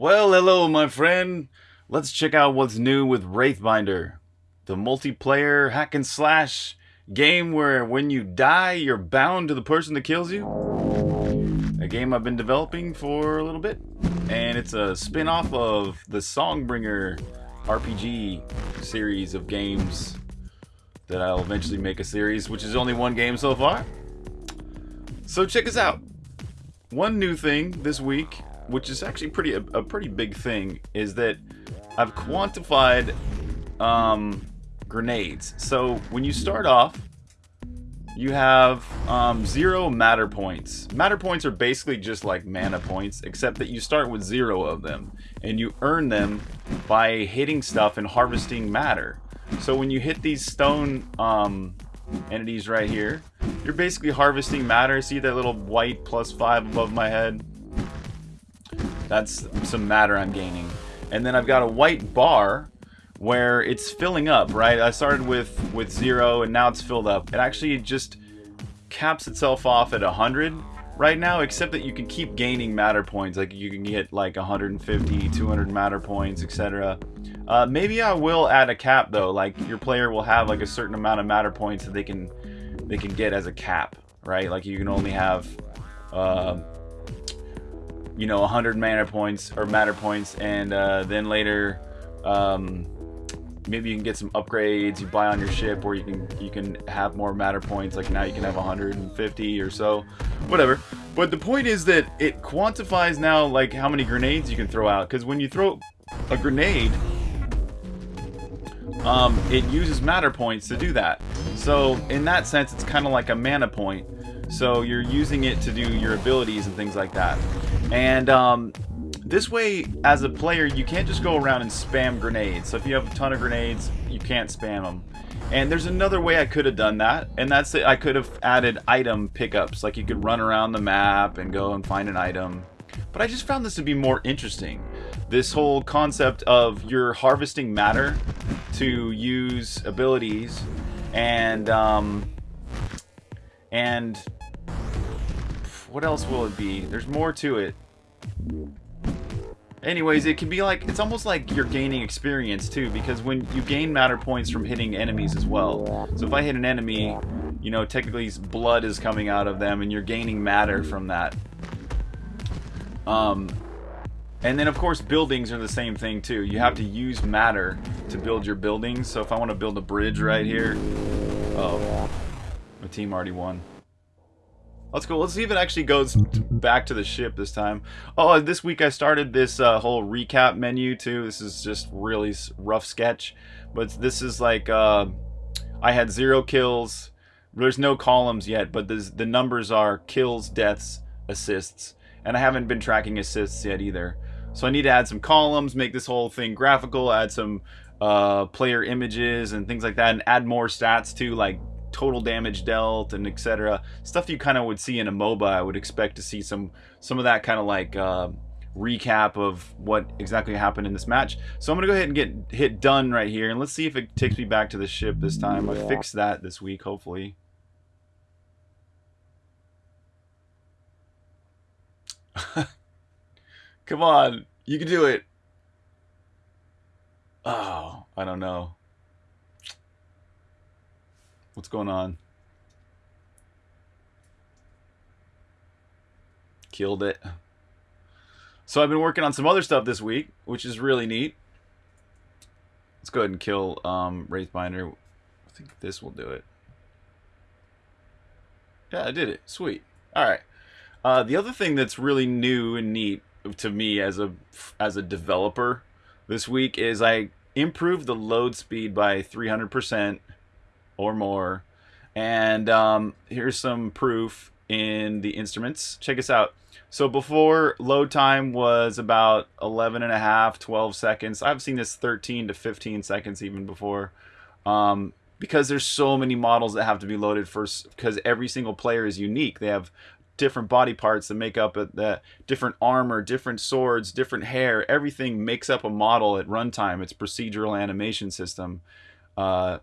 Well, hello, my friend. Let's check out what's new with Wraithbinder, the multiplayer hack and slash game where when you die, you're bound to the person that kills you. A game I've been developing for a little bit, and it's a spin off of the Songbringer RPG series of games that I'll eventually make a series, which is only one game so far. So check us out. One new thing this week which is actually pretty a, a pretty big thing, is that I've quantified um, grenades. So when you start off, you have um, zero matter points. Matter points are basically just like mana points, except that you start with zero of them, and you earn them by hitting stuff and harvesting matter. So when you hit these stone um, entities right here, you're basically harvesting matter. See that little white plus five above my head? That's some matter I'm gaining. And then I've got a white bar where it's filling up, right? I started with, with zero and now it's filled up. It actually just caps itself off at 100 right now, except that you can keep gaining matter points. Like you can get like 150, 200 matter points, etc. Uh, maybe I will add a cap though. Like your player will have like a certain amount of matter points that they can they can get as a cap, right? Like you can only have uh, you know 100 mana points or matter points and uh, then later um, maybe you can get some upgrades you buy on your ship or you can you can have more matter points like now you can have 150 or so whatever. But the point is that it quantifies now like how many grenades you can throw out because when you throw a grenade um, it uses matter points to do that. So in that sense it's kind of like a mana point so you're using it to do your abilities and things like that and um, this way, as a player, you can't just go around and spam grenades. So if you have a ton of grenades, you can't spam them. And there's another way I could have done that, and that's it. I could have added item pickups. Like you could run around the map and go and find an item. But I just found this to be more interesting. This whole concept of you're harvesting matter to use abilities and um, and what else will it be? There's more to it. Anyways, it can be like, it's almost like you're gaining experience too, because when you gain matter points from hitting enemies as well. So if I hit an enemy, you know, technically blood is coming out of them and you're gaining matter from that. Um, and then of course buildings are the same thing too. You have to use matter to build your buildings. So if I want to build a bridge right here, oh, my team already won. Let's go. Let's see if it actually goes back to the ship this time. Oh, this week I started this uh, whole recap menu too. This is just really rough sketch, but this is like uh, I had zero kills. There's no columns yet, but the numbers are kills, deaths, assists, and I haven't been tracking assists yet either. So I need to add some columns, make this whole thing graphical, add some uh, player images and things like that, and add more stats too, like total damage dealt and etc. Stuff you kind of would see in a MOBA. I would expect to see some some of that kind of like uh, recap of what exactly happened in this match. So I'm gonna go ahead and get hit done right here, and let's see if it takes me back to the ship this time. I fixed that this week, hopefully. Come on, you can do it. Oh, I don't know. What's going on? Killed it. So I've been working on some other stuff this week, which is really neat. Let's go ahead and kill um, Wraithbinder. I think this will do it. Yeah, I did it. Sweet. All right. Uh, the other thing that's really new and neat to me as a as a developer this week is I improved the load speed by 300% or more. And um, here's some proof in the instruments. Check us out. So before load time was about 11 and a half, 12 seconds. I've seen this 13 to 15 seconds even before. Um, because there's so many models that have to be loaded first because every single player is unique. They have different body parts that make up the different armor, different swords, different hair. Everything makes up a model at runtime. It's procedural animation system. Uh,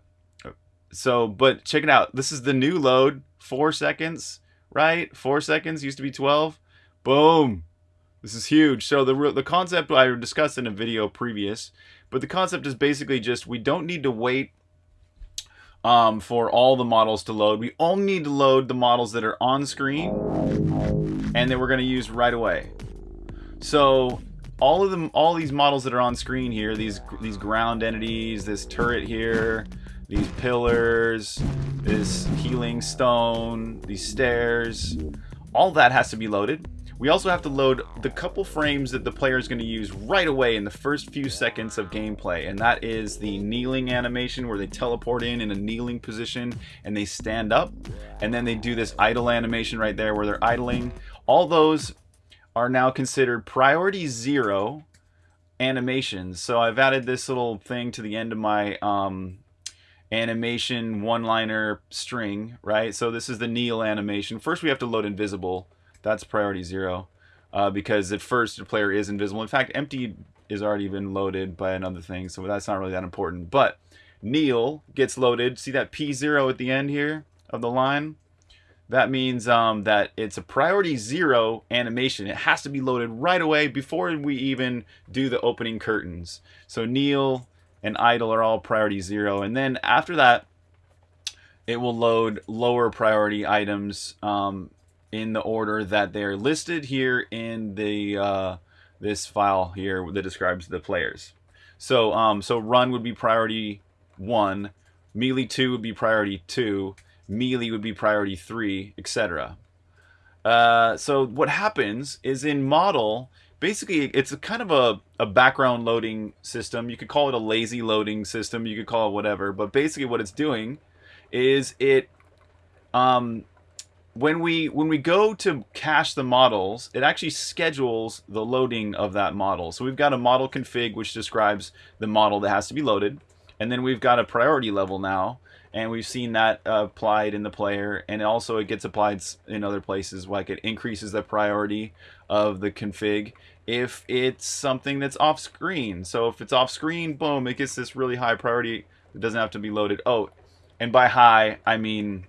so, but check it out. This is the new load. Four seconds, right? Four seconds used to be 12. Boom. This is huge. So the the concept I discussed in a video previous, but the concept is basically just we don't need to wait um, for all the models to load. We only need to load the models that are on screen and that we're going to use right away. So all of them, all these models that are on screen here, these these ground entities, this turret here, these pillars, this healing stone, these stairs, all that has to be loaded. We also have to load the couple frames that the player is going to use right away in the first few seconds of gameplay, and that is the kneeling animation where they teleport in in a kneeling position and they stand up, and then they do this idle animation right there where they're idling. All those are now considered priority zero animations. So I've added this little thing to the end of my um, animation one-liner string, right? So this is the kneel animation. First we have to load invisible that's priority zero. Uh, because at first the player is invisible. In fact, empty is already been loaded by another thing, so that's not really that important. But kneel gets loaded. See that P0 at the end here of the line? That means um, that it's a priority zero animation. It has to be loaded right away before we even do the opening curtains. So kneel and idle are all priority zero. And then after that, it will load lower priority items um, in the order that they're listed here in the uh, this file here that describes the players. So um, so run would be priority one, melee two would be priority two, melee would be priority three, etc. Uh, so what happens is in model, basically it's a kind of a, a background loading system. You could call it a lazy loading system. You could call it whatever. But basically what it's doing is it um, when we when we go to cache the models, it actually schedules the loading of that model. So we've got a model config which describes the model that has to be loaded, and then we've got a priority level now, and we've seen that applied in the player, and also it gets applied in other places, like it increases the priority of the config if it's something that's off screen. So if it's off screen, boom, it gets this really high priority. It doesn't have to be loaded. Oh, and by high, I mean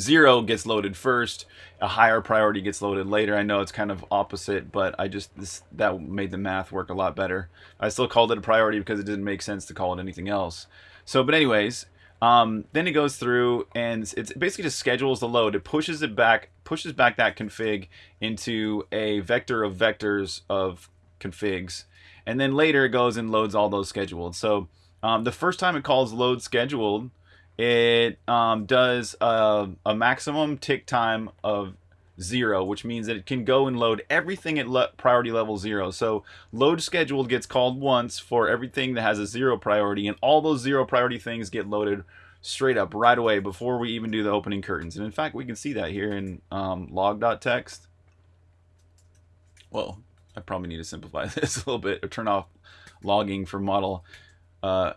zero gets loaded first a higher priority gets loaded later i know it's kind of opposite but i just this that made the math work a lot better i still called it a priority because it didn't make sense to call it anything else so but anyways um, then it goes through and it's basically just schedules the load. It pushes it back pushes back that config into a vector of vectors of configs. And then later it goes and loads all those scheduled. So um, the first time it calls load scheduled it um, does a, a, maximum tick time of zero, which means that it can go and load everything at priority level zero. So load scheduled gets called once for everything that has a zero priority, and all those zero priority things get loaded straight up right away before we even do the opening curtains. And in fact, we can see that here in um, log.txt. Well, I probably need to simplify this a little bit or turn off logging for model uh,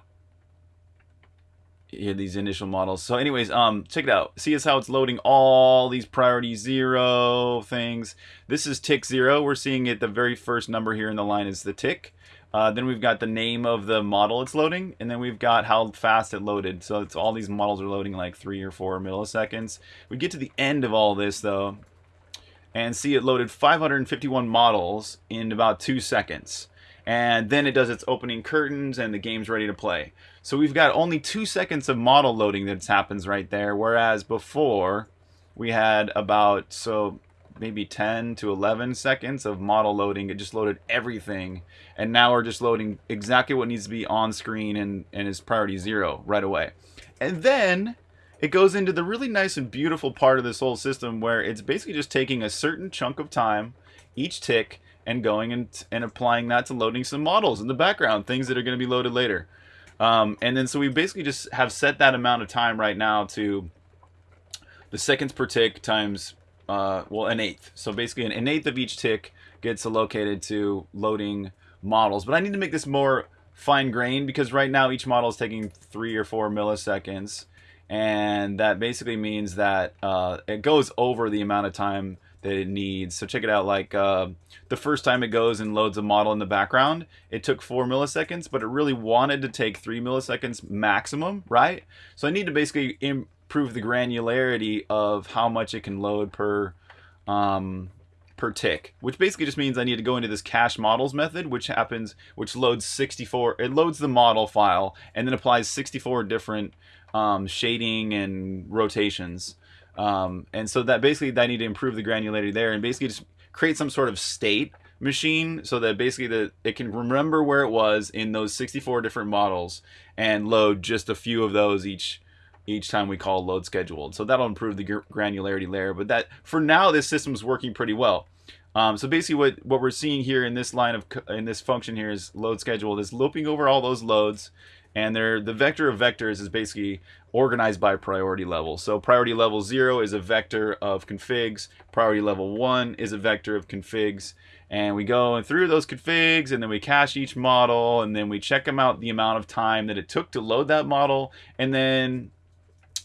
yeah, these initial models. So anyways, um, check it out. See us how it's loading all these priority zero things. This is tick zero. We're seeing it, the very first number here in the line is the tick. Uh, then we've got the name of the model it's loading, and then we've got how fast it loaded. So it's all these models are loading like three or four milliseconds. We get to the end of all this though, and see it loaded 551 models in about two seconds and then it does its opening curtains and the game's ready to play. So we've got only two seconds of model loading that happens right there, whereas before we had about, so maybe 10 to 11 seconds of model loading. It just loaded everything. And now we're just loading exactly what needs to be on screen and, and is priority zero right away. And then it goes into the really nice and beautiful part of this whole system where it's basically just taking a certain chunk of time each tick and going and, and applying that to loading some models in the background, things that are going to be loaded later. Um, and then so we basically just have set that amount of time right now to the seconds per tick times, uh, well, an eighth. So basically an, eighth of each tick gets allocated to loading models. But I need to make this more fine-grained because right now each model is taking three or four milliseconds. And that basically means that uh, it goes over the amount of time that it needs. So check it out. Like uh, the first time it goes and loads a model in the background, it took four milliseconds, but it really wanted to take three milliseconds maximum, right? So I need to basically improve the granularity of how much it can load per um, per tick, which basically just means I need to go into this cache models method, which happens, which loads 64, it loads the model file and then applies 64 different um, shading and rotations. Um, and so that basically I need to improve the granularity there and basically just create some sort of state machine so that basically the, it can remember where it was in those 64 different models and load just a few of those each each time we call load scheduled. So that'll improve the granularity layer. But that for now, this system's working pretty well. Um, so basically what, what we're seeing here in this line of, in this function here is load scheduled is looping over all those loads and they're, the vector of vectors is basically organized by priority level. So priority level 0 is a vector of configs, priority level 1 is a vector of configs, and we go through those configs and then we cache each model and then we check them out the amount of time that it took to load that model and then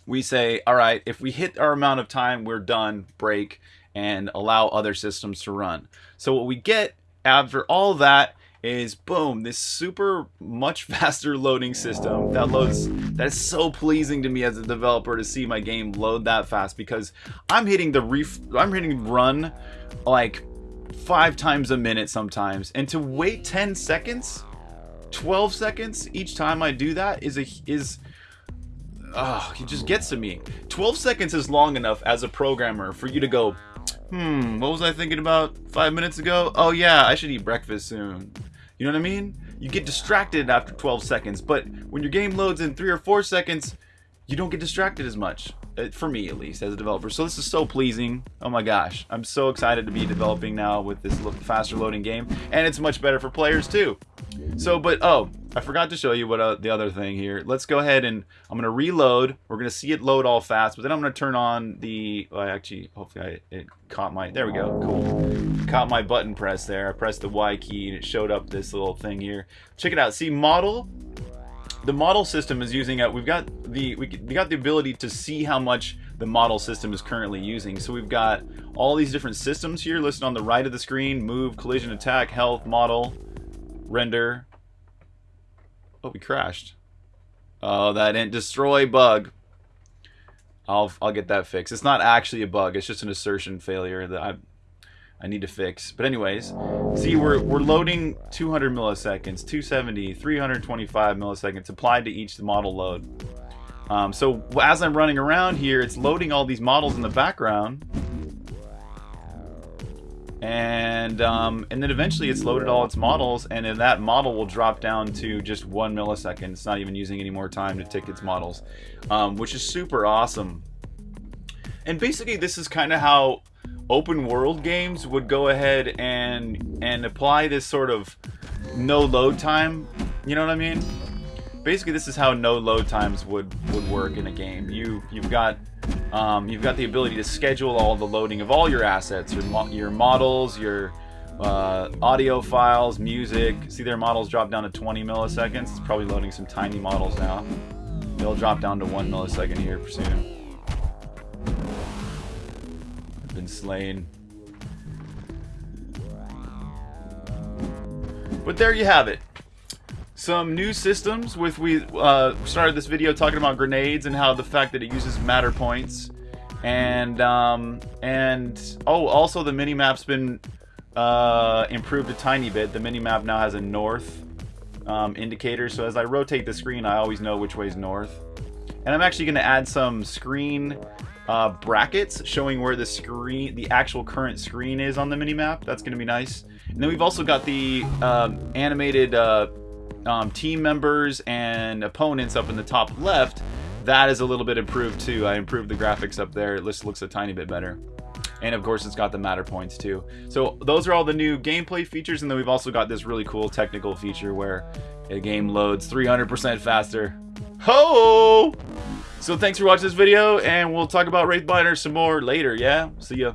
we say, all right, if we hit our amount of time, we're done, break, and allow other systems to run. So what we get after all that is boom, this super much faster loading system that loads, that is so pleasing to me as a developer to see my game load that fast because I'm hitting the ref, I'm hitting run like five times a minute sometimes. And to wait 10 seconds, 12 seconds each time I do that is a, is, oh, it just gets to me. 12 seconds is long enough as a programmer for you to go, hmm, what was I thinking about five minutes ago? Oh yeah, I should eat breakfast soon. You know what I mean? You get distracted after 12 seconds, but when your game loads in three or four seconds, you don't get distracted as much. Uh, for me, at least, as a developer. So this is so pleasing. Oh my gosh. I'm so excited to be developing now with this faster loading game. And it's much better for players too. So, but, oh, I forgot to show you what uh, the other thing here. Let's go ahead and I'm going to reload. We're going to see it load all fast, but then I'm going to turn on the, well, actually, hopefully I, it caught my, there we go, cool. Caught my button press there. I pressed the Y key and it showed up this little thing here. Check it out. See, model, the model system is using, a, we've got the, we, got the ability to see how much the model system is currently using. So we've got all these different systems here listed on the right of the screen, move, collision, attack, health, model, render, Oh, we crashed. Oh, that didn't destroy bug. I'll I'll get that fixed. It's not actually a bug. It's just an assertion failure that I I need to fix. But anyways, see we're we're loading 200 milliseconds, 270, 325 milliseconds applied to each model load. Um, so as I'm running around here, it's loading all these models in the background and um, and then eventually it's loaded all its models and then that model will drop down to just one millisecond it's not even using any more time to tick its models um, which is super awesome and basically this is kind of how open world games would go ahead and and apply this sort of no load time you know what I mean basically this is how no load times would would work in a game you you've got um, you've got the ability to schedule all the loading of all your assets, your, mo your models, your uh, audio files, music. See their models drop down to 20 milliseconds. It's probably loading some tiny models now. They'll drop down to one millisecond here soon. Been slain. But there you have it. Some new systems with we uh, started this video talking about grenades and how the fact that it uses matter points. And um, and oh also the mini map's been uh, improved a tiny bit. The mini map now has a north um, indicator. So as I rotate the screen I always know which way's north and I'm actually going to add some screen uh, brackets showing where the screen the actual current screen is on the mini map that's going to be nice and then we've also got the um, animated uh, um, team members and opponents up in the top left, that is a little bit improved too. I improved the graphics up there. It just looks a tiny bit better. And of course, it's got the matter points too. So those are all the new gameplay features. And then we've also got this really cool technical feature where a game loads 300% faster. Ho! So thanks for watching this video, and we'll talk about Wraithbinder some more later, yeah? See ya.